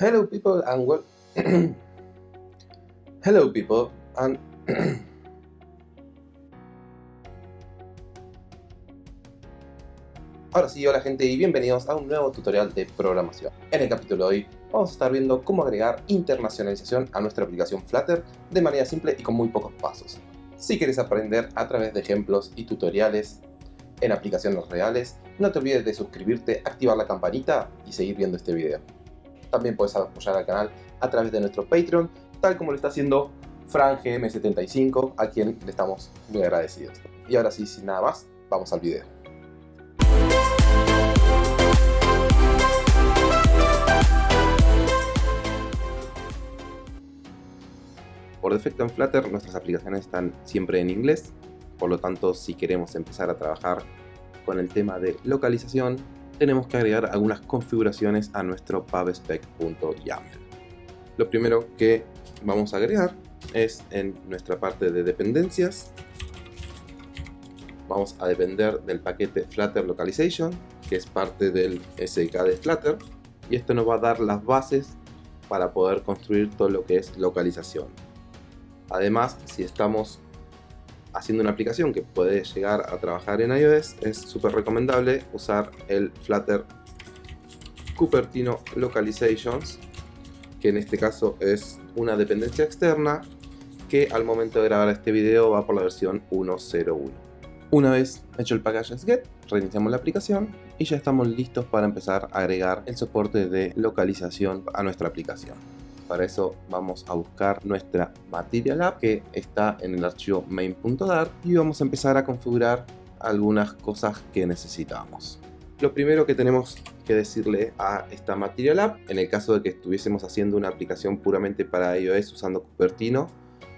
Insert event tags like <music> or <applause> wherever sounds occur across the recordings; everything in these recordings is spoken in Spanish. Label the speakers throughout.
Speaker 1: Hello people and well <clears throat> Hello people and <clears throat> Ahora sí, hola gente y bienvenidos a un nuevo tutorial de programación. En el capítulo de hoy vamos a estar viendo cómo agregar internacionalización a nuestra aplicación Flutter de manera simple y con muy pocos pasos. Si quieres aprender a través de ejemplos y tutoriales en aplicaciones reales, no te olvides de suscribirte, activar la campanita y seguir viendo este video. También puedes apoyar al canal a través de nuestro Patreon, tal como lo está haciendo Fran GM75, a quien le estamos muy agradecidos. Y ahora sí, sin nada más, vamos al video. Por defecto en Flutter nuestras aplicaciones están siempre en inglés, por lo tanto si queremos empezar a trabajar con el tema de localización, tenemos que agregar algunas configuraciones a nuestro pubspec.yaml. Lo primero que vamos a agregar es en nuestra parte de dependencias. Vamos a depender del paquete Flutter Localization, que es parte del SDK de Flutter, y esto nos va a dar las bases para poder construir todo lo que es localización. Además, si estamos haciendo una aplicación que puede llegar a trabajar en iOS, es súper recomendable usar el Flutter Cupertino Localizations, que en este caso es una dependencia externa que al momento de grabar este video va por la versión 1.0.1. Una vez hecho el package get, reiniciamos la aplicación y ya estamos listos para empezar a agregar el soporte de localización a nuestra aplicación. Para eso vamos a buscar nuestra Material App que está en el archivo main.dart y vamos a empezar a configurar algunas cosas que necesitamos. Lo primero que tenemos que decirle a esta Material App, en el caso de que estuviésemos haciendo una aplicación puramente para iOS usando Cupertino,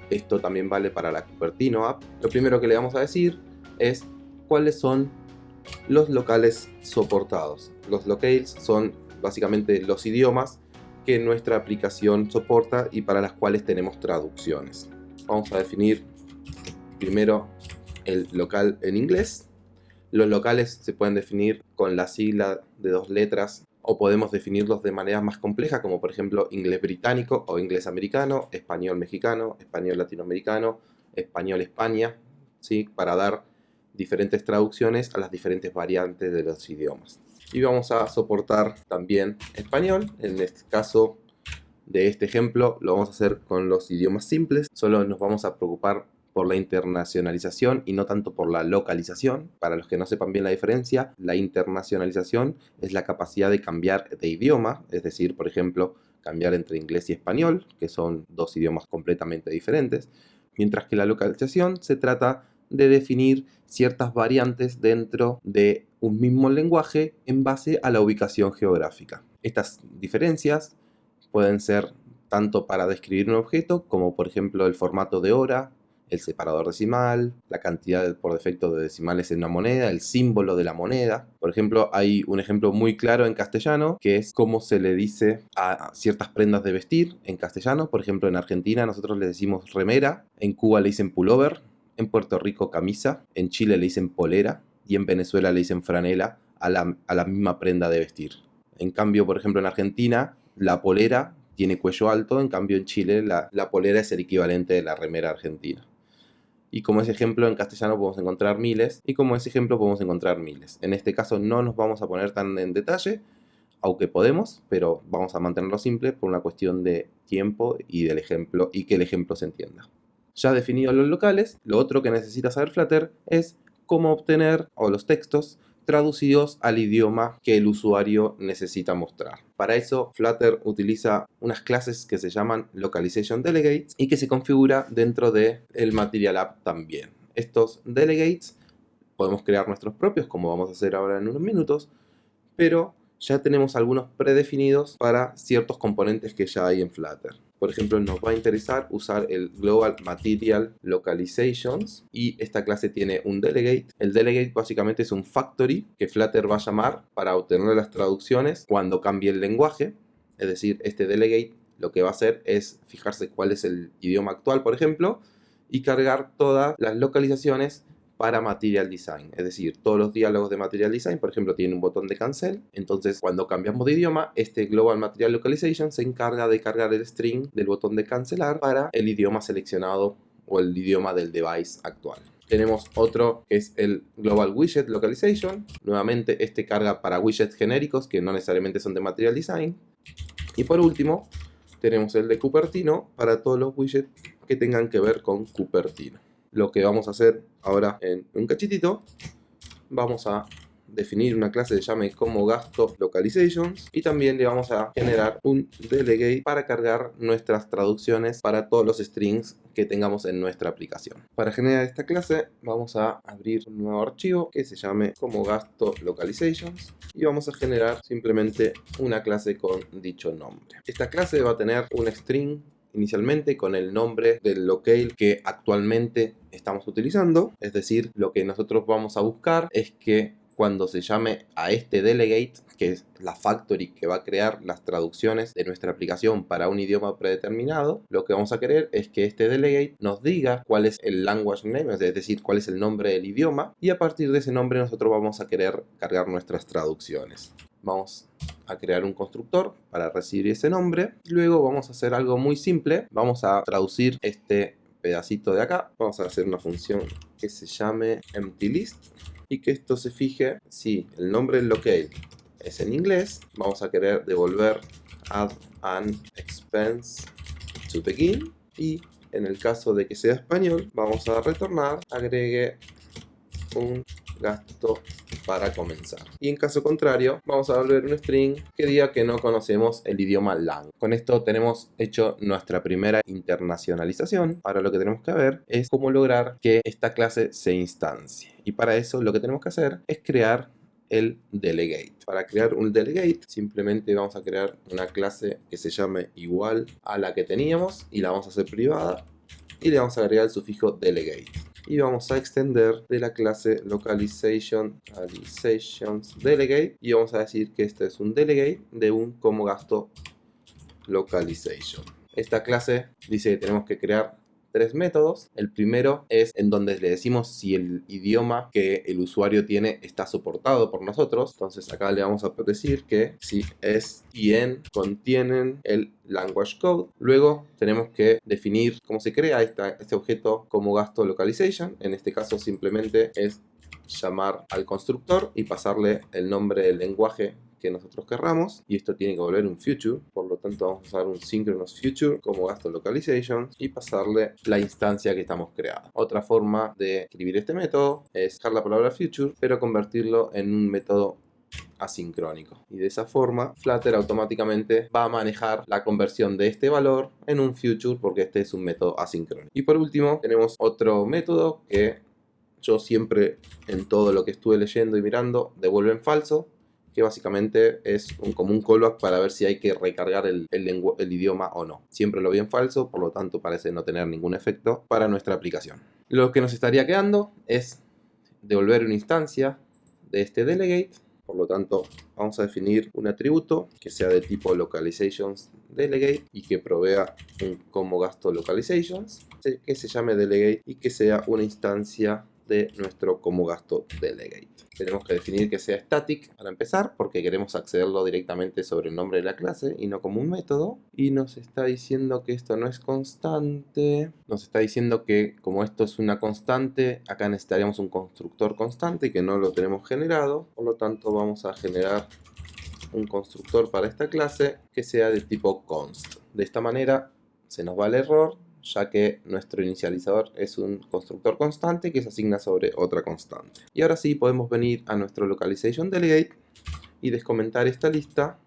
Speaker 1: esto también vale para la Cupertino App, lo primero que le vamos a decir es cuáles son los locales soportados. Los locales son básicamente los idiomas que nuestra aplicación soporta y para las cuales tenemos traducciones. Vamos a definir primero el local en inglés. Los locales se pueden definir con la sigla de dos letras o podemos definirlos de manera más compleja como por ejemplo inglés británico o inglés americano, español mexicano, español latinoamericano, español España, ¿sí? para dar diferentes traducciones a las diferentes variantes de los idiomas y vamos a soportar también español. En este caso de este ejemplo lo vamos a hacer con los idiomas simples. Solo nos vamos a preocupar por la internacionalización y no tanto por la localización. Para los que no sepan bien la diferencia, la internacionalización es la capacidad de cambiar de idioma, es decir, por ejemplo, cambiar entre inglés y español, que son dos idiomas completamente diferentes, mientras que la localización se trata de definir ciertas variantes dentro de un mismo lenguaje en base a la ubicación geográfica. Estas diferencias pueden ser tanto para describir un objeto como por ejemplo el formato de hora, el separador decimal, la cantidad por defecto de decimales en una moneda, el símbolo de la moneda. Por ejemplo, hay un ejemplo muy claro en castellano que es cómo se le dice a ciertas prendas de vestir en castellano. Por ejemplo, en Argentina nosotros le decimos remera, en Cuba le dicen pullover, en Puerto Rico camisa, en Chile le dicen polera y en Venezuela le dicen franela a la, misma prenda de vestir. En cambio, por ejemplo, en Argentina la polera tiene cuello alto, en cambio en Chile la, la polera es el equivalente de la remera argentina. Y como ese ejemplo en castellano podemos encontrar miles y como ese ejemplo podemos encontrar miles. En este caso no nos vamos a poner tan en detalle, aunque podemos, pero vamos a mantenerlo simple por una cuestión de tiempo y del ejemplo y que el ejemplo se entienda. Ya definidos los locales, lo otro que necesita saber Flutter es cómo obtener los textos traducidos al idioma que el usuario necesita mostrar. Para eso Flutter utiliza unas clases que se llaman Localization Delegates y que se configura dentro del el Material App también. Estos delegates podemos crear nuestros propios como vamos a hacer ahora en unos minutos, pero ya tenemos algunos predefinidos para ciertos componentes que ya hay en Flutter. Por ejemplo, nos va a interesar usar el Global Material Localizations y esta clase tiene un delegate. El delegate básicamente es un factory que Flutter va a llamar para obtener las traducciones cuando cambie el lenguaje. Es decir, este delegate lo que va a hacer es fijarse cuál es el idioma actual, por ejemplo, y cargar todas las localizaciones para Material Design. Es decir, todos los diálogos de Material Design, por ejemplo, tienen un botón de cancel. Entonces, cuando cambiamos de idioma, este Global Material Localization se encarga de cargar el string del botón de cancelar para el idioma seleccionado o el idioma del device actual. Tenemos otro que es el Global Widget Localization. Nuevamente este carga para widgets genéricos que no necesariamente son de Material Design. Y por último tenemos el de Cupertino para todos los widgets que tengan que ver con Cupertino. Lo que vamos a hacer ahora en un cachitito, vamos a definir una clase de llame como gasto localizations y también le vamos a generar un delegate para cargar nuestras traducciones para todos los strings que tengamos en nuestra aplicación. Para generar esta clase vamos a abrir un nuevo archivo que se llame como gasto localizations y vamos a generar simplemente una clase con dicho nombre. Esta clase va a tener un string inicialmente con el nombre del locale que actualmente estamos utilizando. Es decir, lo que nosotros vamos a buscar es que cuando se llame a este delegate, que es la factory que va a crear las traducciones de nuestra aplicación para un idioma predeterminado, lo que vamos a querer es que este delegate nos diga cuál es el language name, es decir, cuál es el nombre del idioma, y a partir de ese nombre nosotros vamos a querer cargar nuestras traducciones. Vamos a crear un constructor para recibir ese nombre. Luego vamos a hacer algo muy simple. Vamos a traducir este pedacito de acá. Vamos a hacer una función que se llame emptyList y que esto se fije si el nombre del locale es en inglés, vamos a querer devolver add an expense to begin y en el caso de que sea español vamos a retornar agregue un gasto para comenzar. Y en caso contrario, vamos a volver un string que diga que no conocemos el idioma lang. Con esto tenemos hecho nuestra primera internacionalización. Ahora lo que tenemos que ver es cómo lograr que esta clase se instancie. Y para eso lo que tenemos que hacer es crear el delegate. Para crear un delegate simplemente vamos a crear una clase que se llame igual a la que teníamos y la vamos a hacer privada y le vamos a agregar el sufijo delegate y vamos a extender de la clase localization delegate y vamos a decir que este es un delegate de un como gasto localization. Esta clase dice que tenemos que crear tres métodos. El primero es en donde le decimos si el idioma que el usuario tiene está soportado por nosotros. Entonces acá le vamos a decir que si es y en contienen el language code. Luego tenemos que definir cómo se crea este objeto como gasto localization. En este caso simplemente es llamar al constructor y pasarle el nombre del lenguaje que nosotros querramos y esto tiene que volver un future por lo tanto vamos a usar un synchronous future como gasto localization y pasarle la instancia que estamos creando. Otra forma de escribir este método es dejar la palabra future pero convertirlo en un método asincrónico. Y de esa forma Flutter automáticamente va a manejar la conversión de este valor en un future porque este es un método asincrónico. Y por último tenemos otro método que yo siempre en todo lo que estuve leyendo y mirando devuelve en falso que básicamente es un, como un callback para ver si hay que recargar el, idioma o no. Siempre lo vi en falso, por lo tanto parece no tener ningún efecto para nuestra aplicación. Lo que nos estaría quedando es devolver una instancia de este delegate por lo tanto, vamos a definir un atributo que sea de tipo localizations delegate y que provea un como gasto localizations, que se llame delegate y que sea una instancia de nuestro como gasto delegate. Tenemos que definir que sea static para empezar porque queremos accederlo directamente sobre el nombre de la clase y no como un método. Y nos está diciendo que esto no es constante. Nos está diciendo que como esto es una constante, acá necesitaríamos un constructor constante que no lo tenemos generado. Por lo tanto vamos a generar un constructor para esta clase que sea de tipo const. De esta manera se nos va el error ya que nuestro inicializador es un constructor constante que se asigna sobre otra constante. Y ahora sí podemos venir a nuestro localization delegate y descomentar esta lista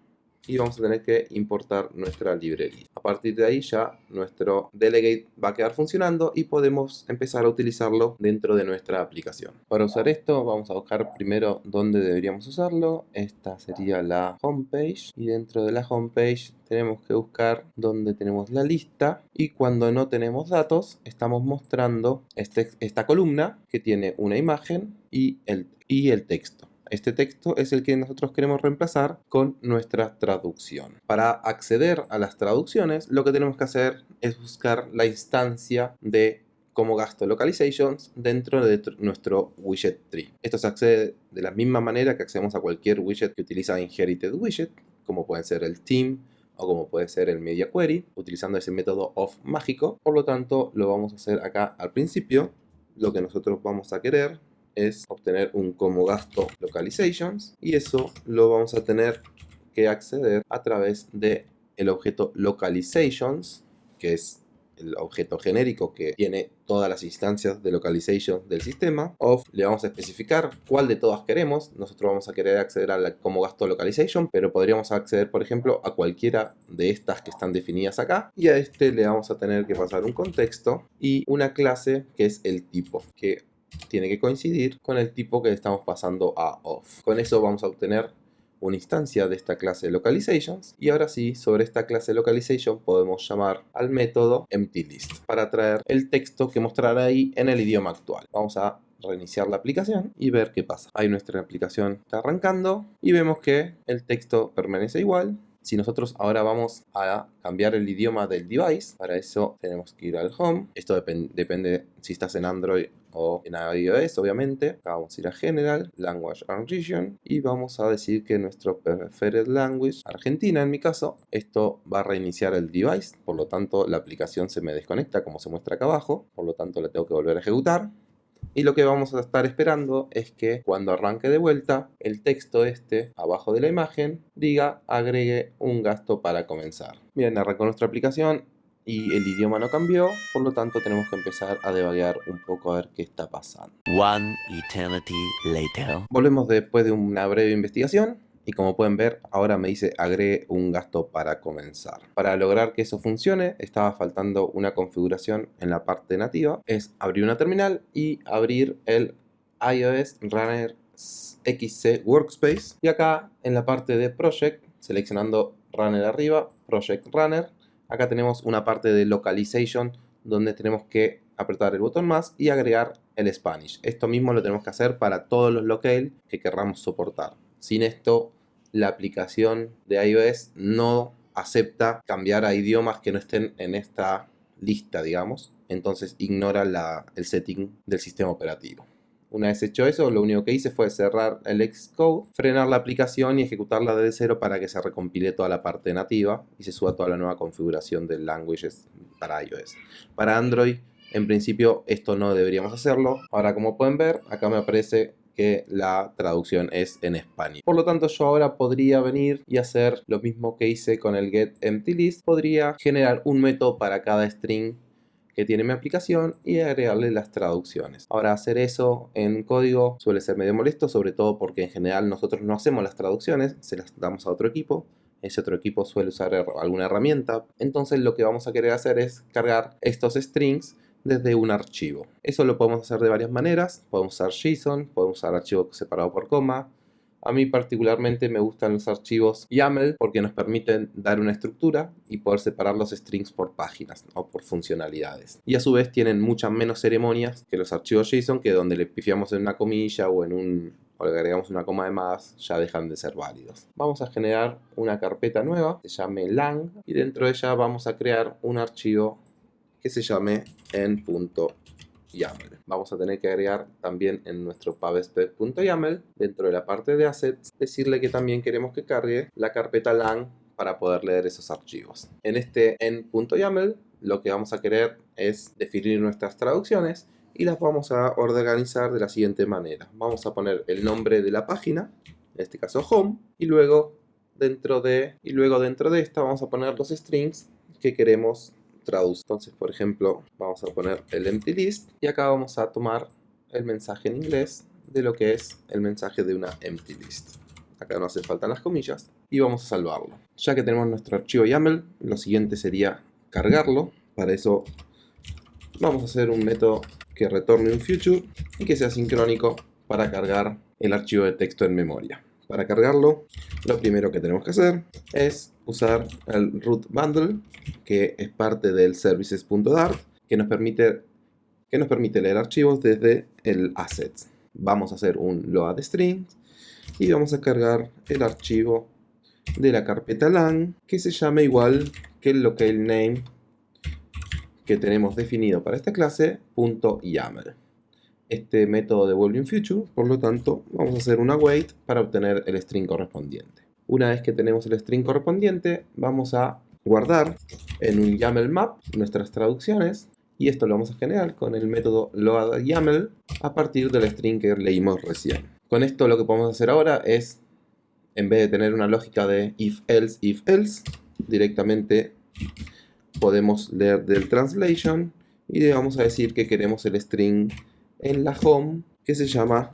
Speaker 1: y vamos a tener que importar nuestra librería. A partir de ahí ya nuestro delegate va a quedar funcionando y podemos empezar a utilizarlo dentro de nuestra aplicación. Para usar esto vamos a buscar primero dónde deberíamos usarlo. Esta sería la homepage y dentro de la homepage tenemos que buscar dónde tenemos la lista y cuando no tenemos datos estamos mostrando este, esta columna que tiene una imagen y el, y el texto. Este texto es el que nosotros queremos reemplazar con nuestra traducción. Para acceder a las traducciones, lo que tenemos que hacer es buscar la instancia de como gasto localizations dentro de nuestro widget tree. Esto se accede de la misma manera que accedemos a cualquier widget que utiliza inherited widget, como puede ser el team o como puede ser el media query, utilizando ese método of mágico. Por lo tanto, lo vamos a hacer acá al principio. Lo que nosotros vamos a querer es obtener un como gasto localizations y eso lo vamos a tener que acceder a través de el objeto localizations que es el objeto genérico que tiene todas las instancias de localization del sistema. Of le vamos a especificar cuál de todas queremos. Nosotros vamos a querer acceder a la, como gasto localization, pero podríamos acceder, por ejemplo, a cualquiera de estas que están definidas acá. Y a este le vamos a tener que pasar un contexto y una clase que es el tipo, que tiene que coincidir con el tipo que estamos pasando a off. Con eso vamos a obtener una instancia de esta clase localizations y ahora sí, sobre esta clase localization podemos llamar al método emptyList para traer el texto que mostrará ahí en el idioma actual. Vamos a reiniciar la aplicación y ver qué pasa. Ahí nuestra aplicación está arrancando y vemos que el texto permanece igual. Si nosotros ahora vamos a cambiar el idioma del device, para eso tenemos que ir al home. Esto depende si estás en Android o en iOS obviamente. Vamos a ir a General, Language and Region y vamos a decir que nuestro preferred language, Argentina en mi caso, esto va a reiniciar el device, por lo tanto la aplicación se me desconecta como se muestra acá abajo, por lo tanto la tengo que volver a ejecutar. Y lo que vamos a estar esperando es que cuando arranque de vuelta, el texto este, abajo de la imagen, diga agregue un gasto para comenzar. Bien, arrancó nuestra aplicación, y el idioma no cambió, por lo tanto tenemos que empezar a devagar un poco a ver qué está pasando.
Speaker 2: One eternity later.
Speaker 1: Volvemos después de una breve investigación y como pueden ver ahora me dice agregue un gasto para comenzar. Para lograr que eso funcione estaba faltando una configuración en la parte nativa, es abrir una terminal y abrir el iOS Runner XC Workspace y acá en la parte de Project seleccionando Runner arriba, Project Runner Acá tenemos una parte de localization donde tenemos que apretar el botón más y agregar el Spanish. Esto mismo lo tenemos que hacer para todos los locales que querramos soportar. Sin esto, la aplicación de iOS no acepta cambiar a idiomas que no estén en esta lista, digamos. Entonces ignora el setting del sistema operativo. Una vez hecho eso, lo único que hice fue cerrar el Xcode, frenar la aplicación y ejecutarla desde cero para que se recompile toda la parte nativa y se suba toda la nueva configuración de languages para iOS. Para Android, en principio, esto no deberíamos hacerlo. Ahora, como pueden ver, acá me aparece que la traducción es en español. Por lo tanto, yo ahora podría venir y hacer lo mismo que hice con el getEmptyList. Podría generar un método para cada string que tiene mi aplicación y agregarle las traducciones. Ahora hacer eso en código suele ser medio molesto, sobre todo porque en general nosotros no hacemos las traducciones, se las damos a otro equipo. Ese otro equipo suele usar alguna herramienta. Entonces lo que vamos a querer hacer es cargar estos strings desde un archivo. Eso lo podemos hacer de varias maneras. Podemos usar JSON, podemos usar archivo separado por coma, a mí particularmente me gustan los archivos YAML porque nos permiten dar una estructura y poder separar los strings por páginas o por funcionalidades. Y a su vez tienen muchas menos ceremonias que los archivos JSON que donde le pifiamos en una comilla o en un le agregamos una coma de más, ya dejan de ser válidos. Vamos a generar una carpeta nueva, se llame lang, y dentro de ella vamos a crear un archivo que se llame en.yaml. YAML. Vamos a tener que agregar también en nuestro pubspec.yaml, dentro de la parte de assets, decirle que también queremos que cargue la carpeta lang para poder leer esos archivos. En este en.yaml lo que vamos a querer es definir nuestras traducciones y las vamos a organizar de la siguiente manera. Vamos a poner el nombre de la página, en este caso home, y luego dentro de, y luego dentro de esta vamos a poner los strings que queremos traduce. Entonces, por ejemplo, vamos a poner el empty list y acá vamos a tomar el mensaje en inglés de lo que es el mensaje de una empty list. Acá no hace falta las comillas y vamos a salvarlo. Ya que tenemos nuestro archivo YAML, lo siguiente sería cargarlo. Para eso vamos a hacer un método que retorne un future y que sea sincrónico para cargar el archivo de texto en memoria. Para cargarlo, lo primero que tenemos que hacer es usar el root bundle, que es parte del services.dart, que nos permite que nos permite leer archivos desde el assets. Vamos a hacer un load string y vamos a cargar el archivo de la carpeta lang que se llama igual que el locale name que tenemos definido para esta clase, .yaml. Este método devuelve un future, por lo tanto, vamos a hacer una wait para obtener el string correspondiente. Una vez que tenemos el string correspondiente, vamos a guardar en un YAML map nuestras traducciones y esto lo vamos a generar con el método loadYAML a partir del string que leímos recién. Con esto lo que podemos hacer ahora es, en vez de tener una lógica de if else, if else, directamente podemos leer del translation y le vamos a decir que queremos el string en la home que se llama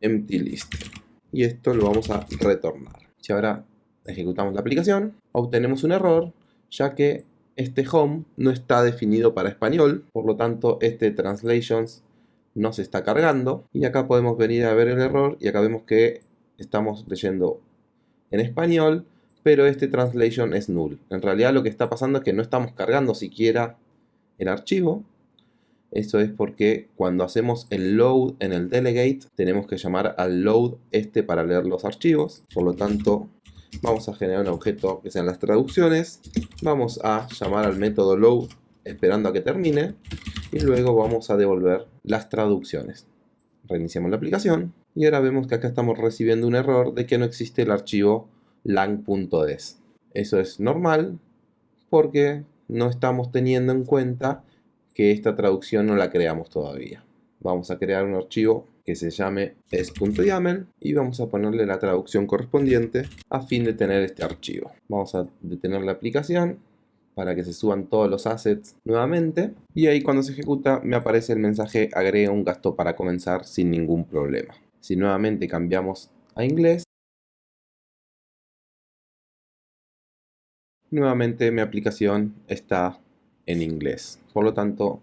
Speaker 1: empty list y esto lo vamos a retornar. Si ahora ejecutamos la aplicación, obtenemos un error, ya que este home no está definido para español, por lo tanto este translations no se está cargando. Y acá podemos venir a ver el error y acá vemos que estamos leyendo en español, pero este translation es null. En realidad lo que está pasando es que no estamos cargando siquiera el archivo, eso es porque cuando hacemos el load en el delegate, tenemos que llamar al load este para leer los archivos. Por lo tanto, vamos a generar un objeto que sean las traducciones. Vamos a llamar al método load esperando a que termine. Y luego vamos a devolver las traducciones. Reiniciamos la aplicación. Y ahora vemos que acá estamos recibiendo un error de que no existe el archivo lang.des. Eso es normal porque no estamos teniendo en cuenta que esta traducción no la creamos todavía. Vamos a crear un archivo que se llame es.yaml y vamos a ponerle la traducción correspondiente a fin de tener este archivo. Vamos a detener la aplicación para que se suban todos los assets nuevamente y ahí cuando se ejecuta me aparece el mensaje agrega un gasto para comenzar sin ningún problema. Si nuevamente cambiamos a inglés nuevamente mi aplicación está en inglés. Por lo tanto,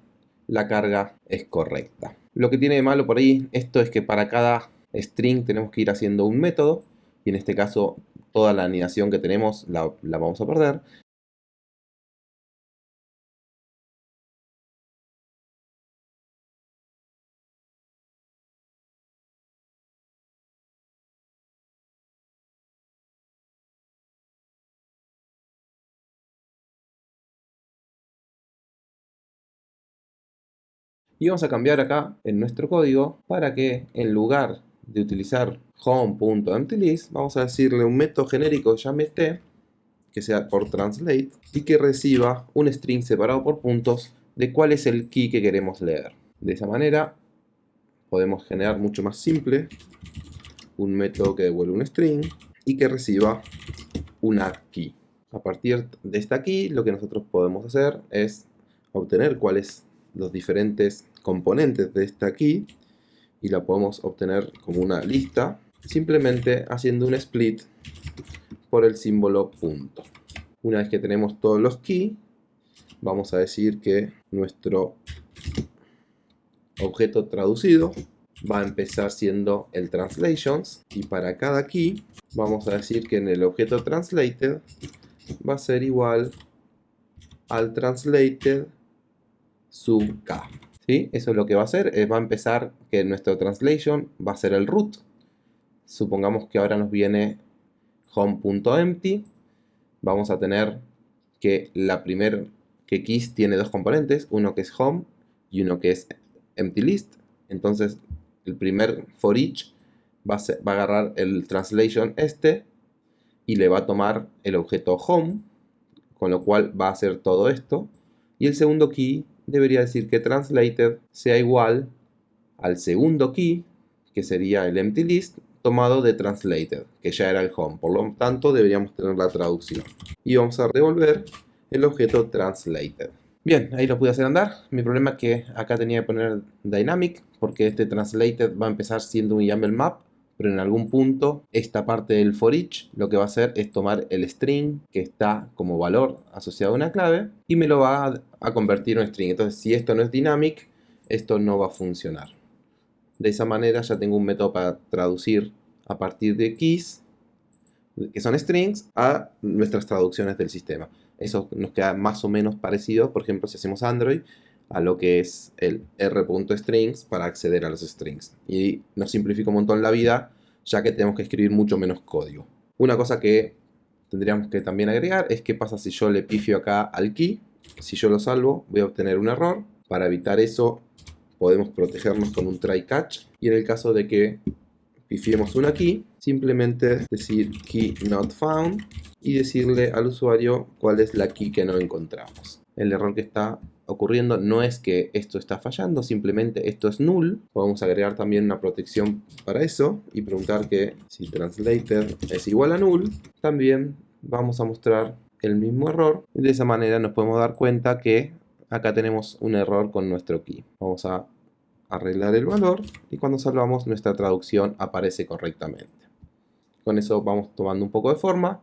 Speaker 1: la carga es correcta. Lo que tiene de malo por ahí, esto es que para cada string tenemos que ir haciendo un método, y en este caso toda la anidación que tenemos la, la vamos a perder, y vamos a cambiar acá en nuestro código para que en lugar de utilizar home.emptylist vamos a decirle un método genérico t que sea por translate y que reciba un string separado por puntos de cuál es el key que queremos leer. De esa manera podemos generar mucho más simple un método que devuelve un string y que reciba una key. A partir de esta key lo que nosotros podemos hacer es obtener cuál es los diferentes componentes de esta key y la podemos obtener como una lista simplemente haciendo un split por el símbolo punto. Una vez que tenemos todos los key, vamos a decir que nuestro objeto traducido va a empezar siendo el translations y para cada key vamos a decir que en el objeto translated va a ser igual al translated sub k. ¿Sí? Eso es lo que va a hacer, va a empezar que nuestro translation va a ser el root. Supongamos que ahora nos viene home.empty. Vamos a tener que la primer que keys tiene dos componentes, uno que es home y uno que es empty list. Entonces el primer for each va a, va a agarrar el translation este y le va a tomar el objeto home, con lo cual va a hacer todo esto. Y el segundo key debería decir que translated sea igual al segundo key, que sería el empty list, tomado de translated, que ya era el home. Por lo tanto, deberíamos tener la traducción. Y vamos a devolver el objeto translated. Bien, ahí lo pude hacer andar. Mi problema es que acá tenía que poner dynamic, porque este translated va a empezar siendo un YAML map, pero en algún punto esta parte del for each lo que va a hacer es tomar el string que está como valor asociado a una clave y me lo va a, convertir en string. Entonces si esto no es dynamic, esto no va a funcionar. De esa manera ya tengo un método para traducir a partir de keys, que son strings, a nuestras traducciones del sistema. Eso nos queda más o menos parecido, por ejemplo, si hacemos Android, a lo que es el r.strings para acceder a los strings. Y nos simplifica un montón la vida, ya que tenemos que escribir mucho menos código. Una cosa que tendríamos que también agregar es qué pasa si yo le pifio acá al key, si yo lo salvo, voy a obtener un error. Para evitar eso, podemos protegernos con un try catch. Y en el caso de que pifiemos una key, simplemente decir key not found y decirle al usuario cuál es la key que no encontramos. El error que está ocurriendo no es que esto está fallando, simplemente esto es null. Podemos agregar también una protección para eso y preguntar que si translator es igual a null, también vamos a mostrar el mismo error. Y de esa manera nos podemos dar cuenta que acá tenemos un error con nuestro key. Vamos a arreglar el valor y cuando salvamos nuestra traducción aparece correctamente. Con eso vamos tomando un poco de forma.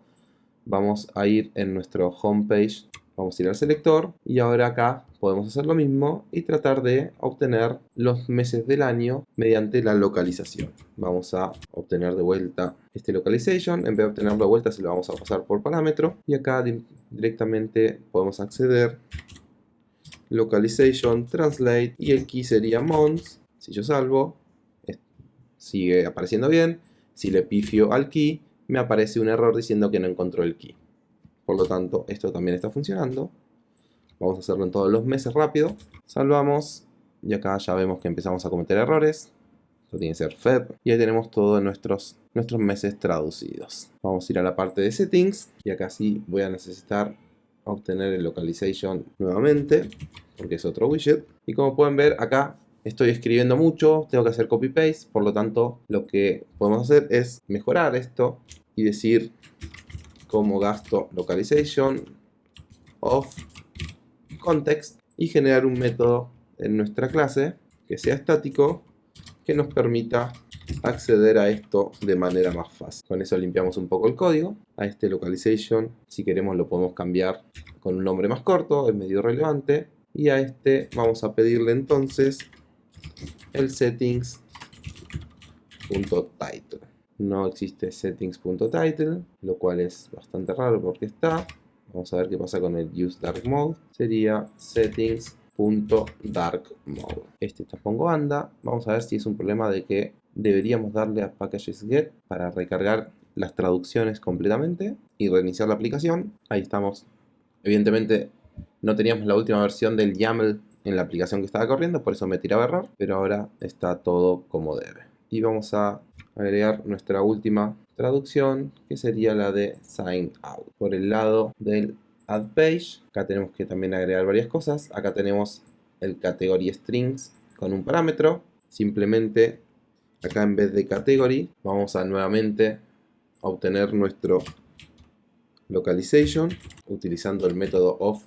Speaker 1: Vamos a ir en nuestro homepage, vamos a ir al selector y ahora acá podemos hacer lo mismo y tratar de obtener los meses del año mediante la localización. Vamos a obtener de vuelta este localization, en vez de obtenerlo de vuelta se lo vamos a pasar por parámetro y acá directamente podemos acceder localization, translate y el key sería months. Si yo salvo, sigue apareciendo bien. Si le pifio al key, me aparece un error diciendo que no encontró el key. Por lo tanto, esto también está funcionando. Vamos a hacerlo en todos los meses rápido. Salvamos y acá ya vemos que empezamos a cometer errores. Esto tiene que ser Feb. Y ahí tenemos todos nuestros, nuestros meses traducidos. Vamos a ir a la parte de settings y acá sí voy a necesitar obtener el localization nuevamente, porque es otro widget. Y como pueden ver acá estoy escribiendo mucho, tengo que hacer copy paste, por lo tanto lo que podemos hacer es mejorar esto y decir como gasto localization of context y generar un método en nuestra clase que sea estático que nos permita acceder a esto de manera más fácil. Con eso limpiamos un poco el código. A este localization, si queremos lo podemos cambiar con un nombre más corto, es medio relevante. Y a este vamos a pedirle entonces el settings.title. No existe settings.title, lo cual es bastante raro porque está. Vamos a ver qué pasa con el use dark mode. Sería settings.dark mode. Este pongo anda. Vamos a ver si es un problema de que deberíamos darle a packages get para recargar las traducciones completamente y reiniciar la aplicación. Ahí estamos. Evidentemente no teníamos la última versión del YAML en la aplicación que estaba corriendo, por eso me tiraba error, pero ahora está todo como debe. Y vamos a agregar nuestra última traducción, que sería la de sign out. Por el lado del add page, acá tenemos que también agregar varias cosas. Acá tenemos el category strings con un parámetro. Simplemente acá en vez de category vamos a nuevamente obtener nuestro localization utilizando el método of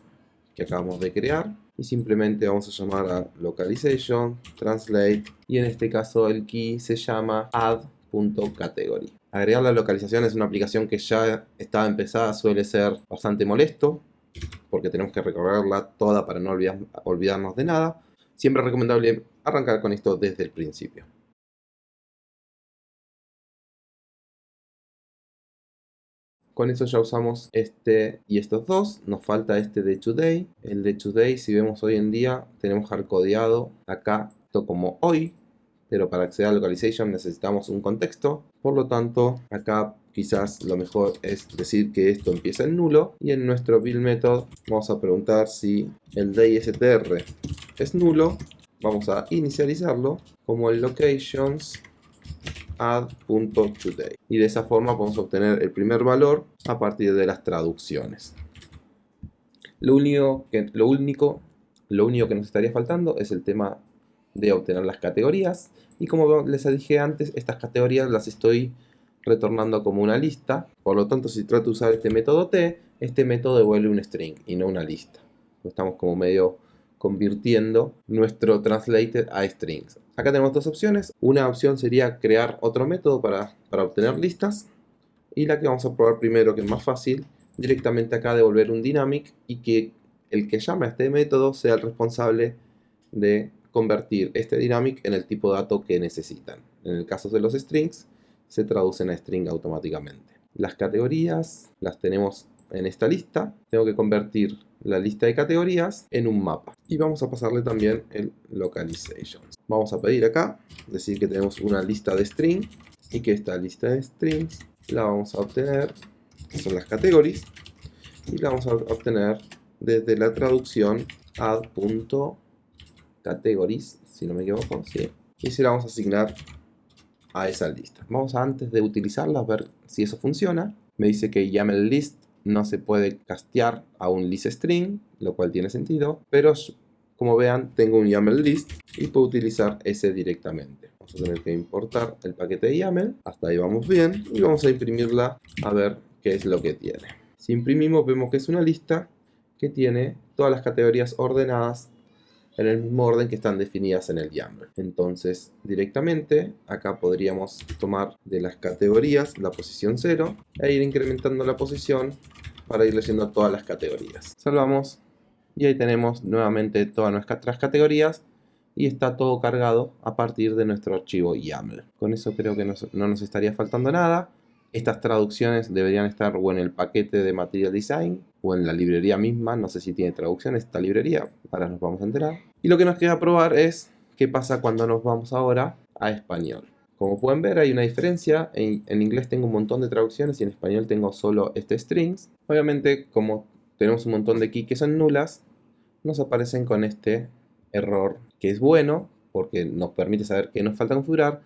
Speaker 1: que acabamos de crear y simplemente vamos a llamar a localization, translate y en este caso el key se llama add.category. Agregar la localización es una aplicación que ya está empezada, suele ser bastante molesto porque tenemos que recorrerla toda para no olvidarnos de nada. Siempre es recomendable arrancar con esto desde el principio. Con eso ya usamos este y estos dos. Nos falta este de Today. El de Today, si vemos hoy en día, tenemos hardcodeado acá esto como hoy. Pero para acceder a localization necesitamos un contexto. Por lo tanto, acá quizás lo mejor es decir que esto empieza en nulo. Y en nuestro build method vamos a preguntar si el DISTR es nulo. Vamos a inicializarlo como el locations add.today y de esa forma podemos obtener el primer valor a partir de las traducciones. Lo único que, lo único, lo único que nos estaría faltando es el tema de obtener las categorías y como les dije antes, estas categorías las estoy retornando como una lista, por lo tanto si trato de usar este método T, este método devuelve un string y no una lista. Estamos como medio convirtiendo nuestro translated a strings. Acá tenemos dos opciones. Una opción sería crear otro método para, obtener listas. Y la que vamos a probar primero, que es más fácil, directamente acá devolver un dynamic y que el que llame a este método sea el responsable de convertir este dynamic en el tipo de dato que necesitan. En el caso de los strings, se traducen a string automáticamente. Las categorías las tenemos en esta lista. Tengo que convertir la lista de categorías en un mapa. Y vamos a pasarle también el localization. Vamos a pedir acá, decir que tenemos una lista de string y que esta lista de strings la vamos a obtener, son las categorías, y la vamos a obtener desde la traducción add.categories, si no me equivoco. Y se la vamos a asignar a esa lista. Vamos antes de utilizarla a ver si eso funciona. Me dice que YAML list no se puede castear a un list string, lo cual tiene sentido, pero como vean tengo un YAML list y puedo utilizar ese directamente. Vamos a tener que importar el paquete de YAML, hasta ahí vamos bien, y vamos a imprimirla a ver qué es lo que tiene. Si imprimimos vemos que es una lista que tiene todas las categorías ordenadas en el mismo orden que están definidas en el YAML. Entonces, directamente, acá podríamos tomar de las categorías la posición 0 e ir incrementando la posición para ir leyendo todas las categorías. Salvamos y ahí tenemos nuevamente todas nuestras categorías y está todo cargado a partir de nuestro archivo YAML. Con eso creo que no nos estaría faltando nada. Estas traducciones deberían estar o en el paquete de Material Design o en la librería misma. No sé si tiene traducción esta librería, ahora nos vamos a enterar. Y lo que nos queda probar es qué pasa cuando nos vamos ahora a español. Como pueden ver hay una diferencia, en, inglés tengo un montón de traducciones y en español tengo solo este strings. Obviamente como tenemos un montón de key que son nulas, nos aparecen con este error que es bueno porque nos permite saber qué nos falta configurar,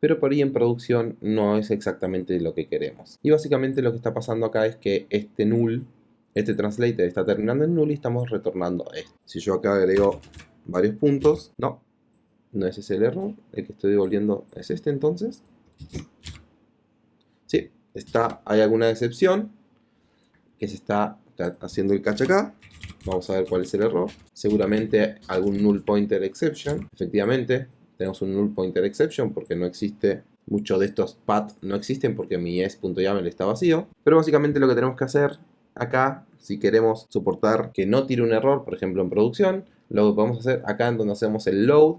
Speaker 1: pero por ahí en producción no es exactamente lo que queremos. Y básicamente lo que está pasando acá es que este null, este translator está terminando en null y estamos retornando esto. Si yo acá agrego varios puntos, no, no es ese el error, el que estoy devolviendo es este entonces. Sí, está, hay alguna excepción que se está haciendo el catch acá. Vamos a ver cuál es el error. Seguramente algún null pointer exception. Efectivamente, tenemos un null pointer exception porque no existe mucho de estos path no existen porque mi es.yaml está vacío. Pero básicamente lo que tenemos que hacer acá, si queremos soportar que no tire un error, por ejemplo en producción, lo que podemos hacer acá en donde hacemos el load,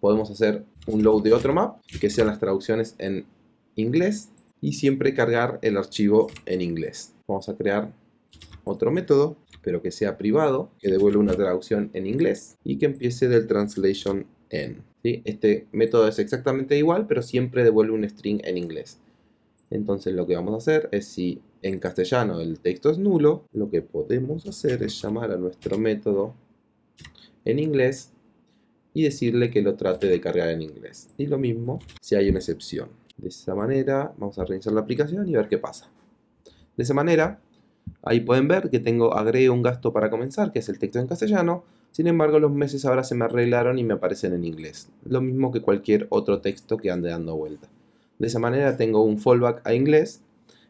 Speaker 1: podemos hacer un load de otro map, que sean las traducciones en inglés, y siempre cargar el archivo en inglés. Vamos a crear otro método, pero que sea privado, que devuelva una traducción en inglés y que empiece del translation en. Este método es exactamente igual, pero siempre devuelve un string en inglés. Entonces lo que vamos a hacer es si en castellano el texto es nulo, lo que podemos hacer es llamar a nuestro método en inglés y decirle que lo trate de cargar en inglés. Y lo mismo si hay una excepción. De esa manera vamos a reiniciar la aplicación y ver qué pasa. De esa manera Ahí pueden ver que tengo agregué un gasto para comenzar, que es el texto en castellano. Sin embargo, los meses ahora se me arreglaron y me aparecen en inglés. Lo mismo que cualquier otro texto que ande dando vuelta. De esa manera tengo un fallback a inglés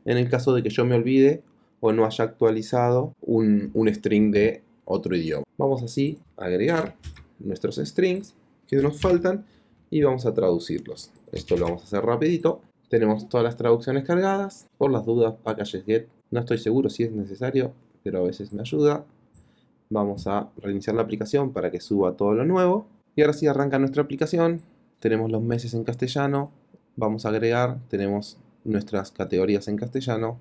Speaker 1: en el caso de que yo me olvide o no haya actualizado un, un string de otro idioma. Vamos así a agregar nuestros strings que nos faltan y vamos a traducirlos. Esto lo vamos a hacer rapidito. Tenemos todas las traducciones cargadas. Por las dudas, packages get no estoy seguro si es necesario, pero a veces me ayuda. Vamos a reiniciar la aplicación para que suba todo lo nuevo. Y ahora sí arranca nuestra aplicación. Tenemos los meses en castellano. Vamos a agregar, tenemos nuestras categorías en castellano.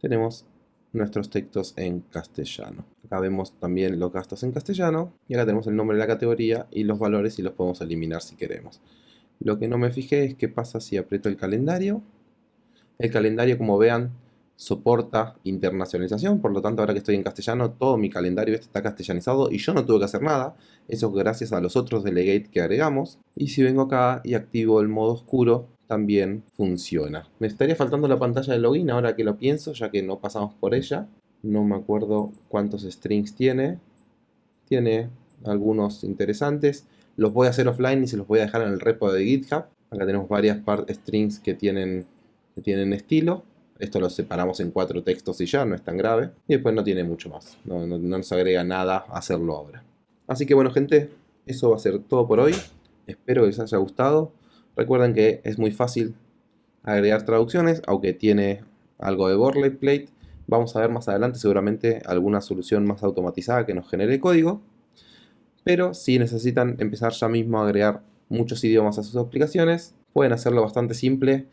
Speaker 1: Tenemos nuestros textos en castellano. Vemos también los gastos en castellano. Y acá tenemos el nombre de la categoría y los valores y los podemos eliminar si queremos. Lo que no me fijé es qué pasa si aprieto el calendario. El calendario, como vean, soporta internacionalización, por lo tanto ahora que estoy en castellano todo mi calendario este está castellanizado y yo no tuve que hacer nada, eso gracias a los otros delegate que agregamos y si vengo acá y activo el modo oscuro también funciona. Me estaría faltando la pantalla de login ahora que lo pienso ya que no pasamos por ella, no me acuerdo cuántos strings tiene, tiene algunos interesantes, los voy a hacer offline y se los voy a dejar en el repo de GitHub, acá tenemos varias strings que tienen, que tienen estilo esto lo separamos en cuatro textos y ya, no es tan grave. Y después no tiene mucho más. No, nos agrega nada hacerlo ahora. Así que bueno gente, eso va a ser todo por hoy. Espero que les haya gustado. Recuerden que es muy fácil agregar traducciones, aunque tiene algo de boilerplate. Vamos a ver más adelante seguramente alguna solución más automatizada que nos genere código. Pero si necesitan empezar ya mismo a agregar muchos idiomas a sus aplicaciones, pueden hacerlo bastante simple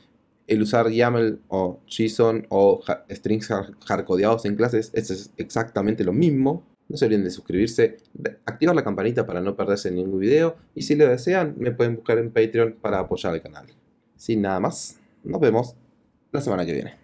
Speaker 1: el usar YAML o JSON o strings hardcodeados en clases es exactamente lo mismo. No se olviden de suscribirse, activar la campanita para no perderse ningún video y si lo desean me pueden buscar en Patreon para apoyar el canal. Sin nada más, nos vemos la semana que viene.